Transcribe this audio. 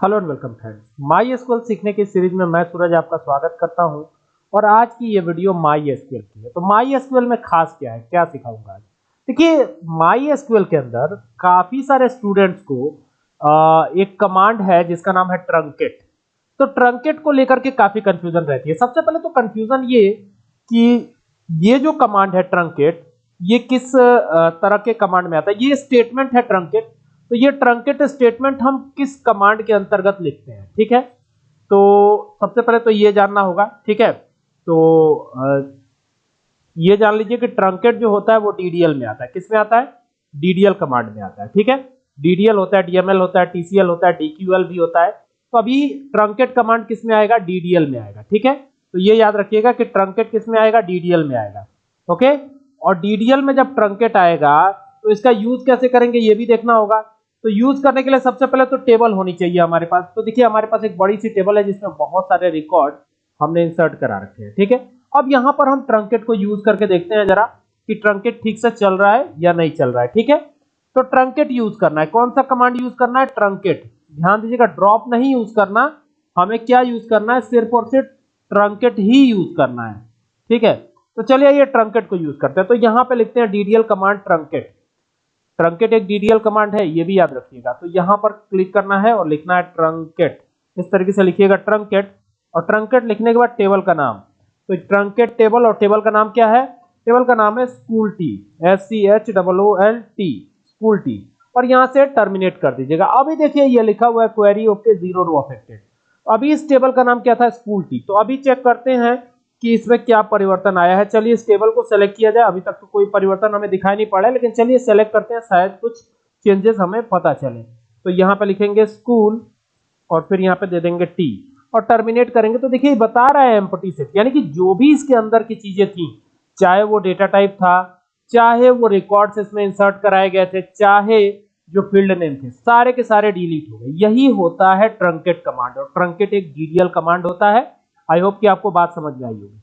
Hello and welcome friends MySQL सीखने की series में मैं सूरज आपका स्वागत करता हूँ। और आज की ये वीडियो माई एसक्यूएल की है। तो माई एसक्यूएल में खास क्या है? क्या सिखाऊँगा आज? देखिए माई एसक्यूएल के अंदर काफ़ी सारे स्टूडेंट्स को आ, एक कमांड है जिसका नाम है ट्रंकेट तो ट्रंकेट को लेकर के काफ़ी कंफ्यूजन रहती है। सबसे पहले तो कंफ्यूजन ये कि ये जो कमांड है ट्रंकेट ये किस तरह के कमांड में आता है? ये स्टेटमेंट है ट्रंकेट तो ये ट्रंकेट स्टेटमेंट हम किस कमांड के अंतर्गत लिखते हैं? ठीक है? तो सबसे पहले तो ये जानना होगा, ठीक है? तो ये जान लीजिए कि ट्रंकेट जो होता है वो डीडीएल में आता है। किसमें आता है? डीडीएल कमांड में आता है, ठीक है? डीडीएल होता है डीएमएल होता है टीसीएल होता है डीक्यूएल भी होता है। तो अभी ट्रंकेट कमांड किसमें आएगा? डीडीएल में आएगा, ठीक है? तो ये याद रखिएगा कि ट्रंकेट किसमें आएगा? डीडीएल में आएगा, ओके? और डीडीएल में जब ट्रंकेट आएगा तो इसका यूज़ कैसे करेंगे? ये भी देखना होगा। तो यूज़ करने के लिए सबसे पहले तो टेबल होनी चाहिए हमारे पास। तो देखिए, हमारे पास एक बड़ी सी टेबल है जिसमें बहुत सारे रिकॉर्ड हमने इंसर्ट करा रखे हैं, ठीक है? अब यहाँ पर हम ट्रंकेट को यूज़ करके देखते हैं जरा कि ट्रंकेट ठीक से चल रहा है या नहीं चल रहा है, ठीक है? तो ट्रंकेट यूज़ करना है। कौन सा कमांड यूज़ करना है? ट्रंकेट ध्यान दीजिएगा ड्रॉप नहीं यूज़ करना, हमें क्या यूज़ करना है? सिर्फ़ और सिर्फ़ ट्रंकेट ही यूज़ करना है, ठीक है? तो चलिए ये ट्रंकेट को यूज़ करते हैं। तो यहाँ पे लिखते हैं डीडीएल कमांड ट्रंकेट ट्रंकेट एक डीडीएल कमांड है, ये भी याद रखिएगा। तो यहाँ पर क्लिक करना है और लिखना है ट्रंकेट इस तरीके से लिखिएगा ट्रंकेट और ट्रंकेट लिखने के बाद टेबल का नाम। तो ट्रंकेट टेबल और टेबल का नाम क्या है? टेबल का नाम है school T S C H double O L T school T और यहाँ से टर्मिनेट कर दीजिएगा। अभी देखिए, ये लिखा हुआ है query okay zero row affected अभी इस टेबल का नाम क्या था? स्कूल टी तो अभी चेक करते हैं कि इसमें क्या परिवर्तन आया है। चलिए इस टेबल को सेलेक्ट किया जाए। अभी तक तो कोई परिवर्तन हमें दिखाई नहीं पड़ा है, लेकिन चलिए सेलेक्ट करते हैं। शायद कुछ चेंजेस हमें पता चले। तो यहाँ पे लिखेंगे स्कूल और फिर यहाँ पे दे देंगे टी और टर्मिनेट करेंगे तो देखिए बता रहा है एम्पटी सेट यानी कि जो भी इसके अंदर की चीज़ें थी, चाहे वो डेटा टाइप था, चाहे वो रिकॉर्ड्स इसमें इंसर्ट कराए गए थे, चाहे जो फ़ील्ड नेम थे, सारे के सारे डिलीट हो गए। यही होता है ट्रंकेट कमांड और ट्रंकेट एक डीडीएल कमांड होता है। आई होप कि आपको बात समझ में आई होगी।